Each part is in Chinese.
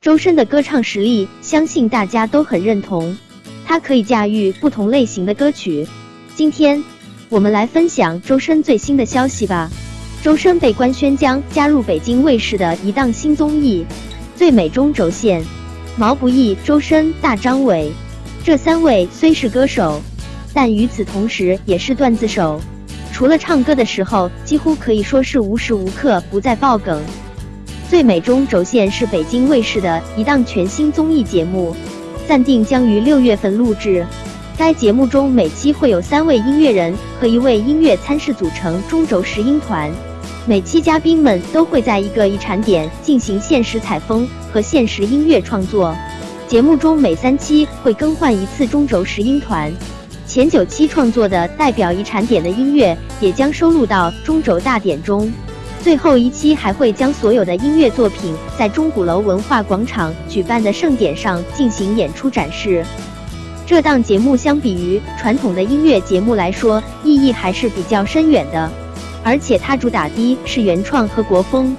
周深的歌唱实力，相信大家都很认同，他可以驾驭不同类型的歌曲。今天我们来分享周深最新的消息吧。周深被官宣将加入北京卫视的一档新综艺《最美中轴线》。毛不易、周深、大张伟这三位虽是歌手，但与此同时也是段子手。除了唱歌的时候，几乎可以说是无时无刻不在爆梗。最美中轴线是北京卫视的一档全新综艺节目，暂定将于六月份录制。该节目中每期会有三位音乐人和一位音乐参事组成中轴拾音团，每期嘉宾们都会在一个遗产点进行现实采风和现实音乐创作。节目中每三期会更换一次中轴拾音团，前九期创作的代表遗产点的音乐也将收录到中轴大典中。最后一期还会将所有的音乐作品在钟鼓楼文化广场举办的盛典上进行演出展示。这档节目相比于传统的音乐节目来说，意义还是比较深远的。而且它主打的是原创和国风，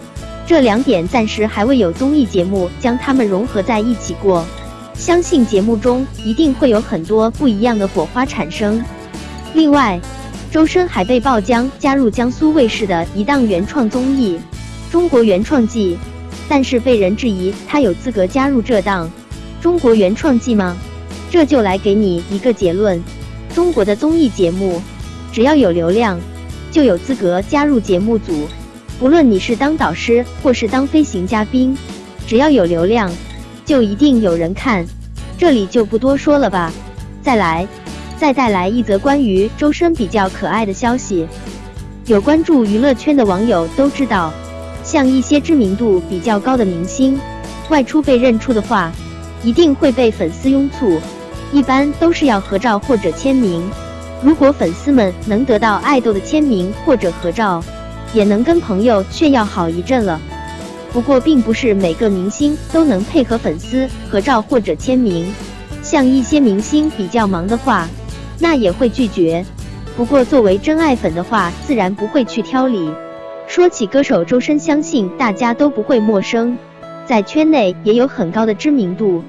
这两点暂时还未有综艺节目将它们融合在一起过。相信节目中一定会有很多不一样的火花产生。另外，周深还被曝将加入江苏卫视的一档原创综艺《中国原创季》，但是被人质疑他有资格加入这档《中国原创季》吗？这就来给你一个结论：中国的综艺节目，只要有流量，就有资格加入节目组。不论你是当导师或是当飞行嘉宾，只要有流量，就一定有人看。这里就不多说了吧。再来。再带来一则关于周深比较可爱的消息。有关注娱乐圈的网友都知道，像一些知名度比较高的明星，外出被认出的话，一定会被粉丝拥簇，一般都是要合照或者签名。如果粉丝们能得到爱豆的签名或者合照，也能跟朋友炫耀好一阵了。不过，并不是每个明星都能配合粉丝合照或者签名，像一些明星比较忙的话。那也会拒绝，不过作为真爱粉的话，自然不会去挑理。说起歌手周深，相信大家都不会陌生，在圈内也有很高的知名度。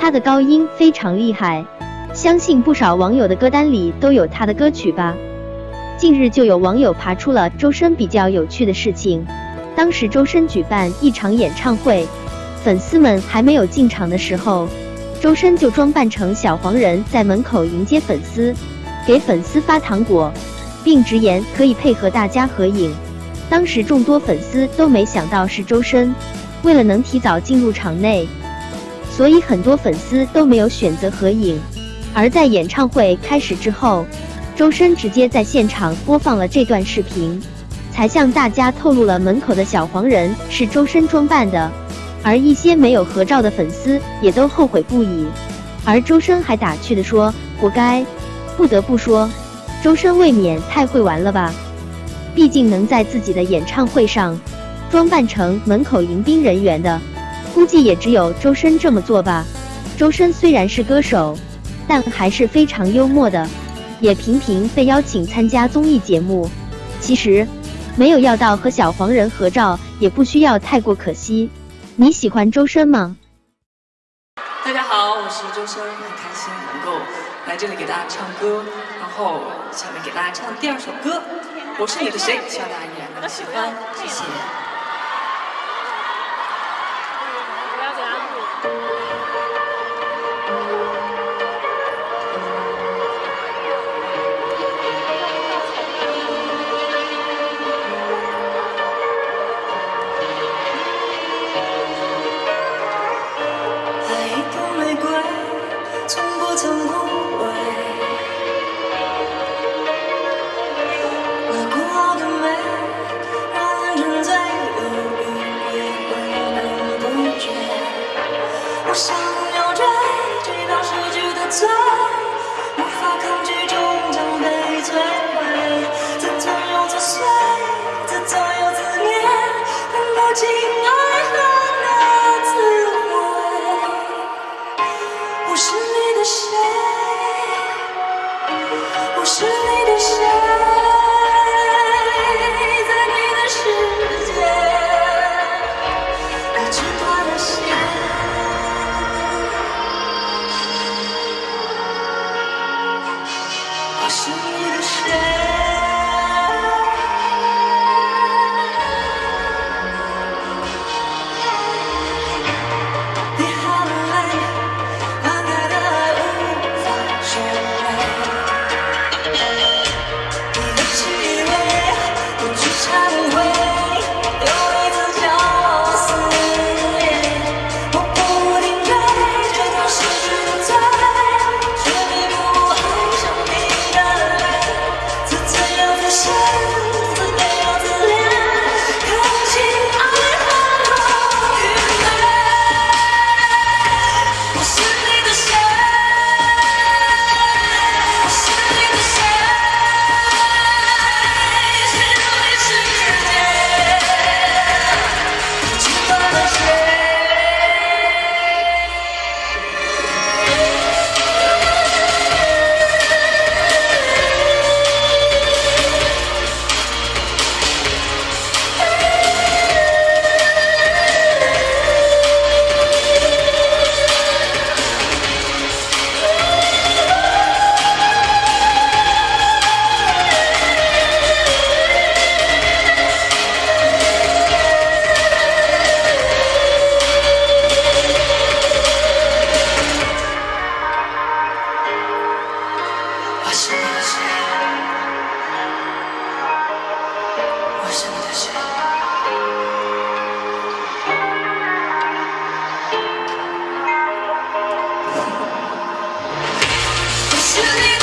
他的高音非常厉害，相信不少网友的歌单里都有他的歌曲吧。近日就有网友爬出了周深比较有趣的事情，当时周深举办一场演唱会，粉丝们还没有进场的时候。周深就装扮成小黄人，在门口迎接粉丝，给粉丝发糖果，并直言可以配合大家合影。当时众多粉丝都没想到是周深，为了能提早进入场内，所以很多粉丝都没有选择合影。而在演唱会开始之后，周深直接在现场播放了这段视频，才向大家透露了门口的小黄人是周深装扮的。而一些没有合照的粉丝也都后悔不已，而周深还打趣的说：“活该。”不得不说，周深未免太会玩了吧？毕竟能在自己的演唱会上装扮成门口迎宾人员的，估计也只有周深这么做吧。周深虽然是歌手，但还是非常幽默的，也频频被邀请参加综艺节目。其实，没有要到和小黄人合照，也不需要太过可惜。你喜欢周深吗？大家好，我是周深，很开心能够来这里给大家唱歌，然后下面给大家唱第二首歌，我是你的谁，希望大家依然能喜欢，谢谢。那的美，人。沉醉不。我想要追，追到失去的罪，无法抗拒，终将被摧毁。自尊又作祟，自责又自虐，分不清爱。 샤 我是你的谁？我是你的谁？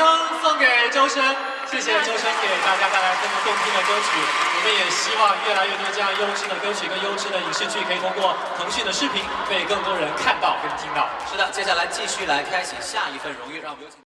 声送给周深，谢谢周深给大家带来这么动听的歌曲。我们也希望越来越多这样优质的歌曲跟优质的影视剧，可以通过腾讯的视频被更多人看到跟听到。是的，接下来继续来开启下一份荣誉，让我们有请。